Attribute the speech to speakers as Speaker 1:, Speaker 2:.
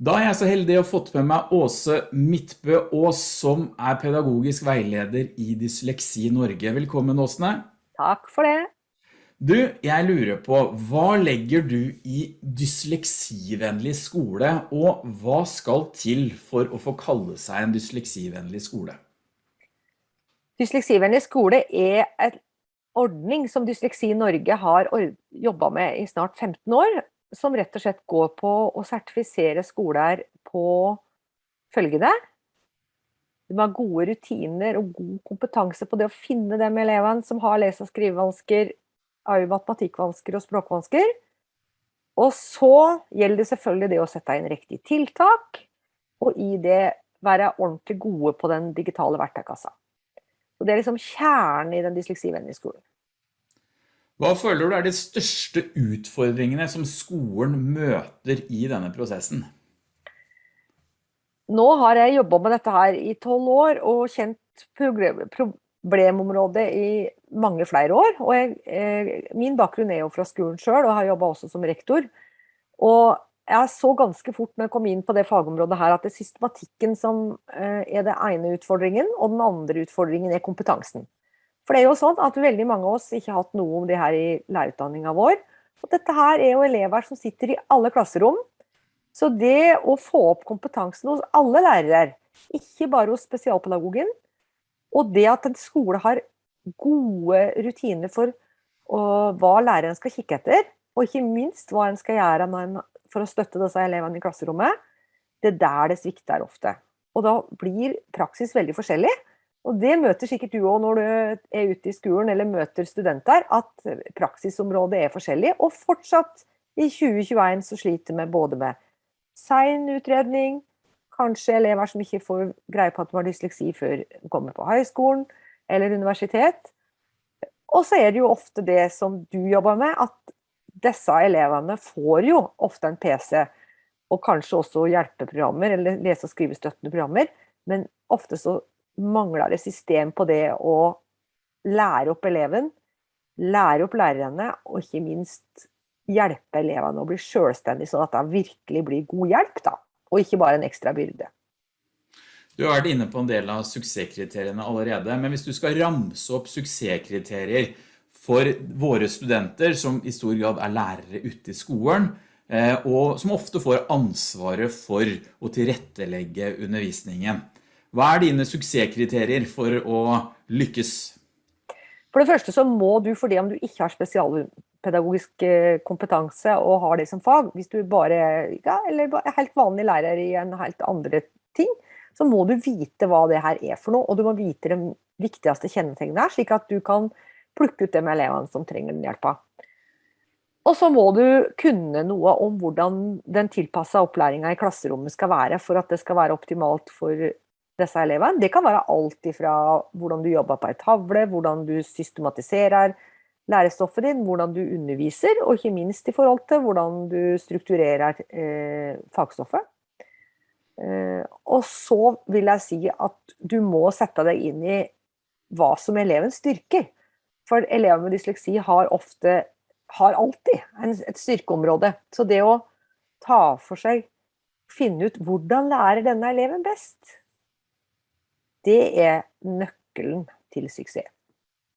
Speaker 1: Da er jeg så heldig å ha fått med meg Åse Midtbø Aas, som er pedagogisk veileder i Dysleksi Norge. Velkommen Åsne.
Speaker 2: Takk for det.
Speaker 1: Du, jeg lurer på, hva legger du i dysleksivennlig skole, og hva skal til for å få kalle seg en dysleksivennlig skole?
Speaker 2: Dysleksivennlig skole er en ordning som Dysleksi Norge har jobbet med i snart 15 år, som rett og slett går på å sertifisere skoler på følgende. De har gode rutiner og god kompetanse på det å finne de elevene som har lese- og skrivevansker, matematikkvansker og språkvansker. Og så gjelder det selvfølgelig det å sette inn riktig tiltak, og i det være ordentlig gode på den digitale verktøykassa. Det er liksom kjernen i den dysleksivennlige skolen.
Speaker 1: Hva føler du er de største utfordringene som skolen møter i denne prosessen?
Speaker 2: Nå har jeg jobbet med dette her i 12 år og kjent problemområdet i mange flere år. Jeg, eh, min bakgrunn er jo fra skolen selv og har jobbet også som rektor. Og jeg så ganske fort når jeg kom inn på det fagområdet her at det er systematikken som eh, er den ene utfordringen, og den andre utfordringen er kompetansen. For det er jo sånn at veldig mange av oss ikke har hatt noe om det her i lærerutdanninga vår. Og dette her er jo elever som sitter i alle klasserom. Så det å få opp kompetansen hos alle lærere, ikke bare hos spesialpedagogen, og det at en skole har gode rutiner for hva læreren skal kikke etter, og ikke minst hva en skal gjøre for å støtte disse elevene i klasserommet, det er der det svikter ofte. Og da blir praksis veldig forskjellig. Og det møter sikkert du også når du er ute i skolen eller møter studenter, at praksisområdet er forskjellig. Og fortsatt i 2021 så sliter vi både med sein utredning, kanskje elever som ikke får greie på at de har dysleksi før de kommer på høyskolen eller universitet. Og så er det jo ofte det som du jobber med, at disse elevene får jo ofte en PC, og kanskje også hjelpeprogrammer, eller lese- og skrivestøttende programmer, men ofte så mangler det system på det å lære opp eleven, lære opp lærerne, og ikke minst hjelpe elevene å bli selvstendige, sånn at det virkelig blir god hjelp, da, og ikke bare en ekstra byrde.
Speaker 1: Du har vært inne på en del av suksesskriteriene allerede, men hvis du skal ramse opp suksesskriterier for våre studenter, som i stor grad er lærere ute i skolen, eh, og som ofte får ansvaret for å tilrettelegge undervisningen. Hva er dine suksesskriterier for å lykkes?
Speaker 2: For det første så må du, fordi om du ikke har spesialpedagogisk eh, kompetanse og har det som fag, hvis du bare ja, eller er helt vanlig lærer i en helt andre ting, så må du vite hva det her er for noe, og du må vite de viktigste kjennetegnene slik at du kan plukke ut de elevene som trenger den hjelpa. Og så må du kunne noe om hvordan den tilpassa opplæringa i klasserommet skal være for at det skal være optimalt for disse elevene. Det kan være alt fra hvordan du jobber på ei tavle, hvordan du systematiserer lærestoffet din, hvordan du underviser, og ikke minst i forhold til hvordan du strukturerer eh, fagstoffet. Eh, og så vil jeg si at du må sette deg inn i hva som elevens styrker. For elever med dysleksi har ofte, har alltid en, et styrkeområde. Så det å ta for seg, finne ut hvordan lærer denne eleven best, det er nøkkelen til suksess.